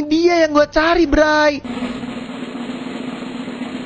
ini dia yang gue cari, Bray.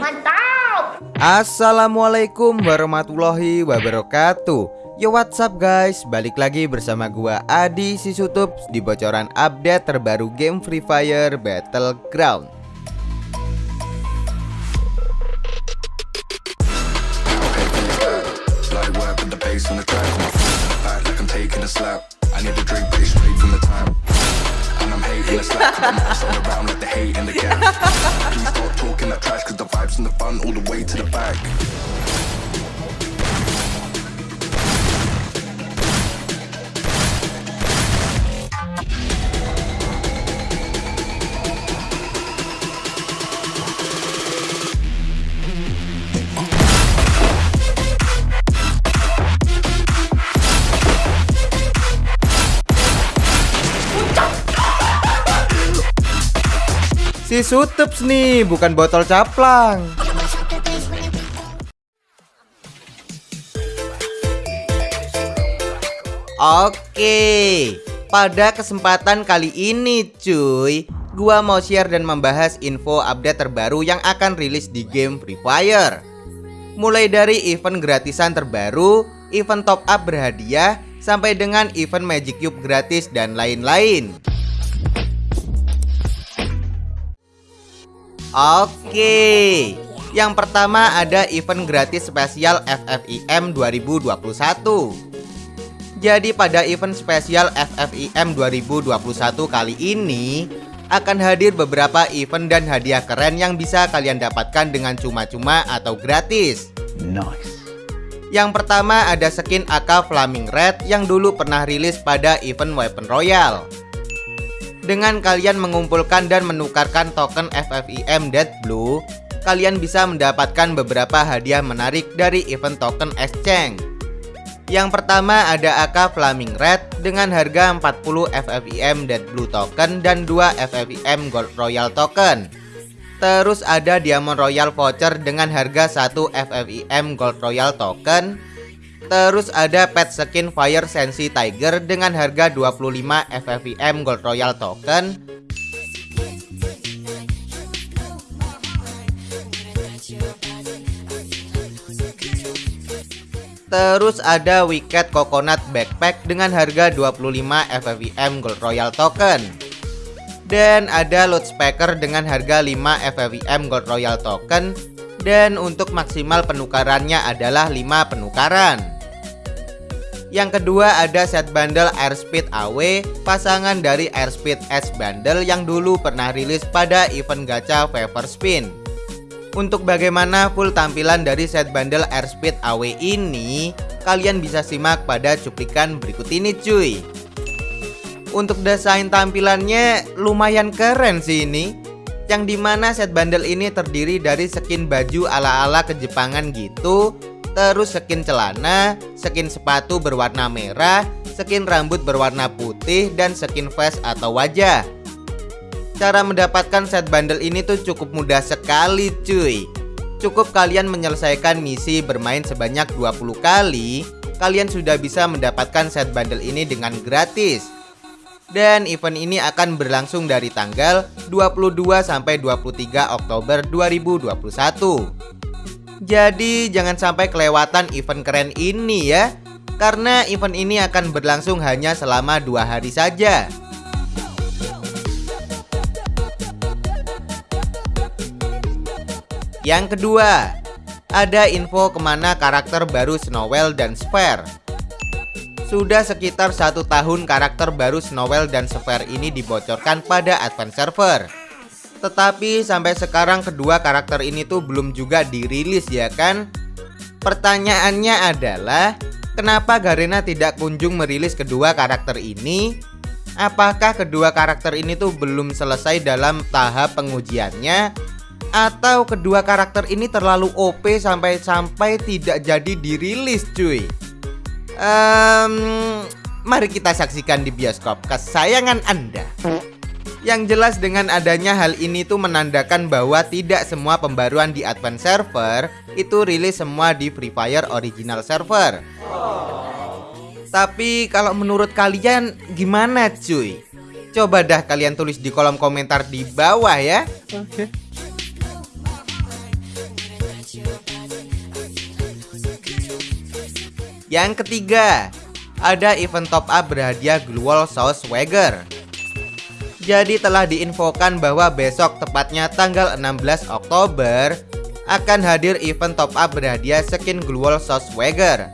Mantap! Assalamualaikum warahmatullahi wabarakatuh Yo what's up guys Balik lagi bersama gua Adi Sisutup Di bocoran update terbaru game Free Fire Battleground. I need drink, straight from the. And messing around like the hate in the gap. Please stop talking that trash, cause the vibes and the fun all the way to the back. Sutups nih bukan botol caplang. Oke, pada kesempatan kali ini cuy Gua mau share dan membahas info update terbaru yang akan rilis di game Free Fire. Mulai dari event gratisan terbaru, event top up berhadiah, sampai dengan event Magic Cube gratis dan lain-lain Oke Yang pertama ada event gratis spesial FFIM 2021 jadi pada event spesial FFIM 2021 kali ini akan hadir beberapa event dan hadiah keren yang bisa kalian dapatkan dengan cuma-cuma atau gratis. Nice. Yang pertama ada skin AK Flaming Red yang dulu pernah rilis pada event Weapon Royale. Dengan kalian mengumpulkan dan menukarkan token FFIM Dead Blue, kalian bisa mendapatkan beberapa hadiah menarik dari event token exchange. Yang pertama ada AK Flaming Red dengan harga 40 FFIM Dead Blue Token dan 2 FFIM Gold Royal Token. Terus ada Diamond Royal Voucher dengan harga 1 FFIM Gold Royal Token. Terus ada pet skin Fire Sensi Tiger dengan harga 25 FFIM Gold Royal Token. Terus ada Wicked Coconut Backpack dengan harga 25 FFIM Gold Royal Token. Dan ada Loot Speaker dengan harga 5 FFIM Gold Royal Token. Dan untuk maksimal penukarannya adalah 5 penukaran Yang kedua ada set bundle Airspeed AW Pasangan dari Airspeed S bundle yang dulu pernah rilis pada event gacha Favor Spin untuk bagaimana full tampilan dari set bundle Airspeed AW ini, kalian bisa simak pada cuplikan berikut ini cuy. Untuk desain tampilannya lumayan keren sih ini. Yang di mana set bundle ini terdiri dari skin baju ala-ala kejepangan gitu Terus skin celana, skin sepatu berwarna merah, skin rambut berwarna putih, dan skin face atau wajah. Cara mendapatkan set bundle ini tuh cukup mudah sekali cuy. Cukup kalian menyelesaikan misi bermain sebanyak 20 kali Kalian sudah bisa mendapatkan set bundle ini dengan gratis. Dan event ini akan berlangsung dari tanggal 22 sampai 23 Oktober 2021 Jadi jangan sampai kelewatan event keren ini ya Karena event ini akan berlangsung hanya selama dua hari saja Yang kedua, ada info ke mana karakter baru Snowell dan Sphere. Sudah sekitar satu tahun karakter baru Snowell dan Sphere ini dibocorkan pada Advance Server. Tetapi sampai sekarang kedua karakter ini tuh belum juga dirilis ya kan? Pertanyaannya adalah, kenapa Garena tidak kunjung merilis kedua karakter ini? Apakah kedua karakter ini tuh belum selesai dalam tahap pengujiannya atau kedua karakter ini terlalu OP sampai-sampai tidak jadi dirilis cuy um, Mari kita saksikan di bioskop kesayangan anda Yang jelas dengan adanya hal ini tuh menandakan bahwa tidak semua pembaruan di Advance Server Itu rilis semua di Free Fire Original Server Tapi kalau menurut kalian gimana cuy? Coba dah kalian tulis di kolom komentar di bawah ya. Oke. Yang ketiga, ada event top up berhadiah Glowwall Sauce Swagger. Jadi telah diinfokan bahwa besok tepatnya tanggal 16 Oktober akan hadir event top up berhadiah skin Sauce Swagger.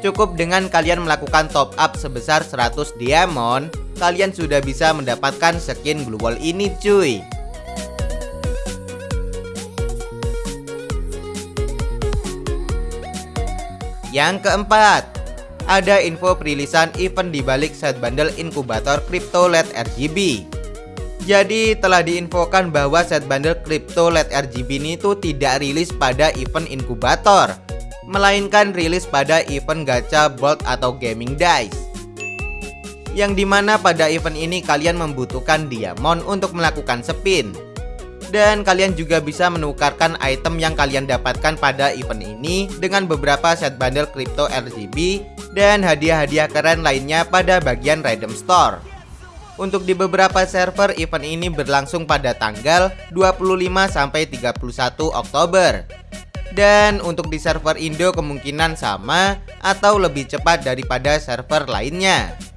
Cukup dengan kalian melakukan top up sebesar 100 diamond, kalian sudah bisa mendapatkan skin Glowwall ini cuy. Yang keempat, ada info perilisan event di balik set bundle inkubator Crypto LED RGB. Jadi telah diinfokan bahwa set bundle Crypto LED RGB ini tuh tidak rilis pada event inkubator, melainkan rilis pada event gacha bolt atau gaming dice. Yang di mana pada event ini kalian membutuhkan diamond untuk melakukan spin dan kalian juga bisa menukarkan item yang kalian dapatkan pada event ini dengan beberapa set bundle crypto RGB dan hadiah-hadiah keren lainnya pada bagian Random Store. Untuk di beberapa server event ini berlangsung pada tanggal 25 sampai 31 Oktober. Dan untuk di server Indo kemungkinan sama atau lebih cepat daripada server lainnya.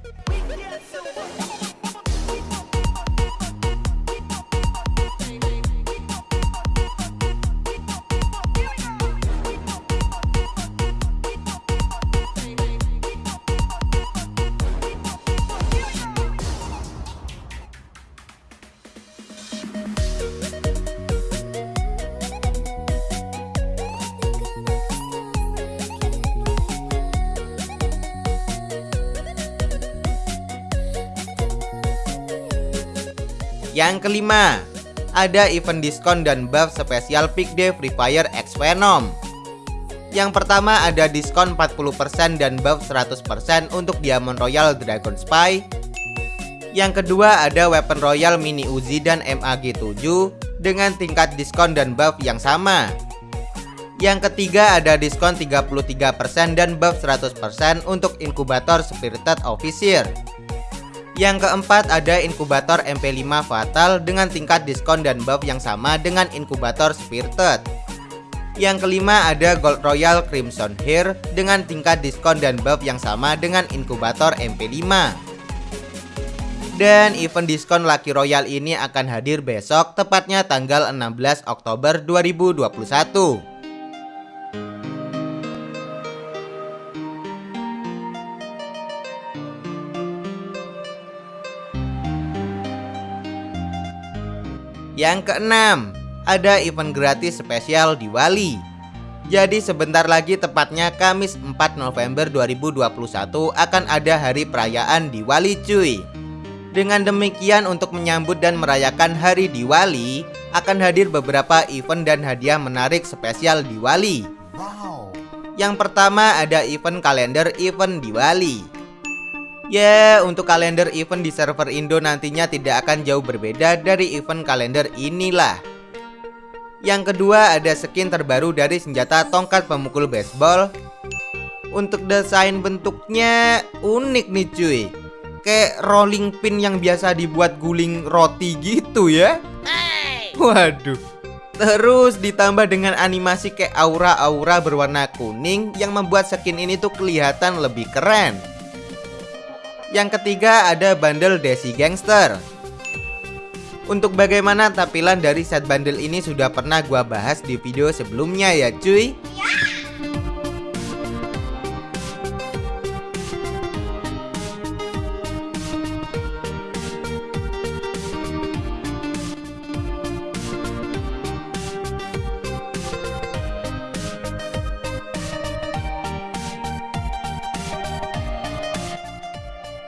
Yang kelima, ada event diskon dan buff spesial Peak Day Free Fire X Venom. Yang pertama ada diskon 40% dan buff 100% untuk Diamond Royal Dragon Spy. Yang kedua ada Weapon Royal Mini Uzi dan MAG7 dengan tingkat diskon dan buff yang sama. Yang ketiga ada diskon 33% dan buff 100% untuk inkubator Spirited Officer. Yang keempat ada inkubator MP5 Fatal dengan tingkat diskon dan buff yang sama dengan inkubator Spirited. Yang kelima ada Gold Royal Crimson Hair dengan tingkat diskon dan buff yang sama dengan inkubator MP5. Dan event diskon Lucky Royal ini akan hadir besok tepatnya tanggal 16 Oktober 2021. Yang keenam, ada event gratis spesial di Wali. Jadi sebentar lagi tepatnya Kamis 4 November 2021 akan ada hari perayaan di Wali cuy. Dengan demikian untuk menyambut dan merayakan hari Diwali akan hadir beberapa event dan hadiah menarik spesial di Wali. Wow. Yang pertama ada event kalender event Diwali. Ya, untuk kalender event di server Indo nantinya tidak akan jauh berbeda dari event kalender inilah. Yang kedua ada skin terbaru dari senjata tongkat pemukul baseball. Untuk desain bentuknya unik nih cuy. Kayak rolling pin yang biasa dibuat guling roti gitu ya. Waduh. Terus ditambah dengan animasi kayak aura-aura berwarna kuning yang membuat skin ini tuh kelihatan lebih keren. Yang ketiga ada bundle Desi Gangster. Untuk bagaimana tampilan dari set bundle ini sudah pernah gua bahas di video sebelumnya ya cuy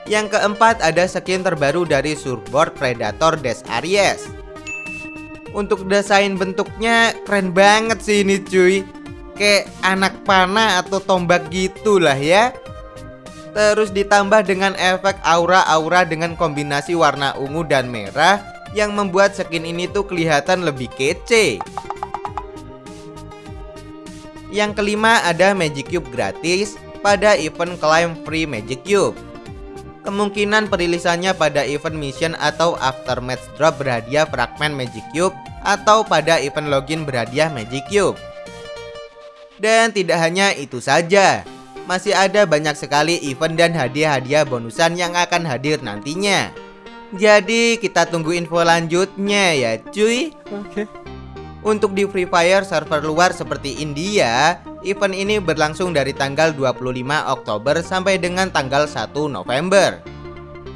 Yang keempat ada skin terbaru dari surfboard Predator Des Aries. Untuk desain bentuknya keren banget sih ini cuy. Kayak anak panah atau tombak gitulah ya. Terus ditambah dengan efek aura-aura dengan kombinasi warna ungu dan merah Yang membuat skin ini tuh kelihatan lebih kece. Yang kelima ada Magic Cube gratis pada event Climb Free Magic Cube Kemungkinan perilisannya pada event mission atau aftermatch drop berhadiah fragment Magic Cube atau pada event login berhadiah Magic Cube. Dan tidak hanya itu saja, masih ada banyak sekali event dan hadiah-hadiah bonusan yang akan hadir nantinya. Jadi kita tunggu info lanjutnya ya cuy. Oke. Untuk di Free Fire server luar seperti India, event ini berlangsung dari tanggal 25 Oktober sampai dengan tanggal 1 November.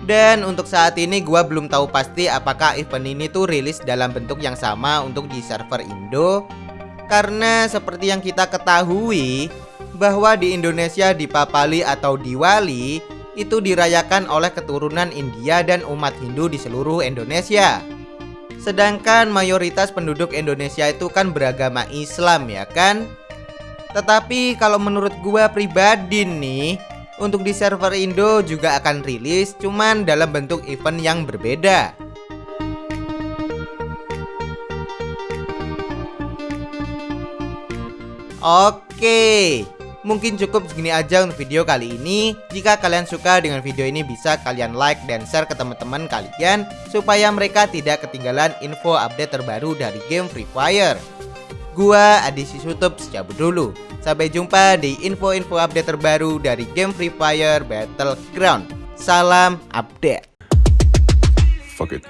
Dan untuk saat ini gua belum tahu pasti apakah event ini tuh rilis dalam bentuk yang sama untuk di server Indo. Karena seperti yang kita ketahui bahwa di Indonesia di Papali atau Diwali itu dirayakan oleh keturunan India dan umat Hindu di seluruh Indonesia. Sedangkan mayoritas penduduk Indonesia itu kan beragama Islam ya kan Tetapi kalau menurut gua pribadi nih untuk di server Indo juga akan rilis cuman dalam bentuk event yang berbeda. Oke, mungkin cukup segini aja untuk video kali ini. Jika kalian suka dengan video ini bisa kalian like dan share ke teman-teman kalian supaya mereka tidak ketinggalan info update terbaru dari game Free Fire. Gua Adisi Sutup cabut dulu. Sampai jumpa di info-info update terbaru dari game Free Fire Battleground. Salam update. Fuck it.